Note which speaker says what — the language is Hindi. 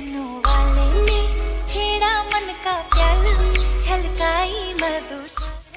Speaker 1: वाले ने छेड़ा मन का प्याला छलकाई मधुशा